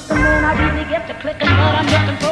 kicking, man, I really get to clicking, but I'm looking for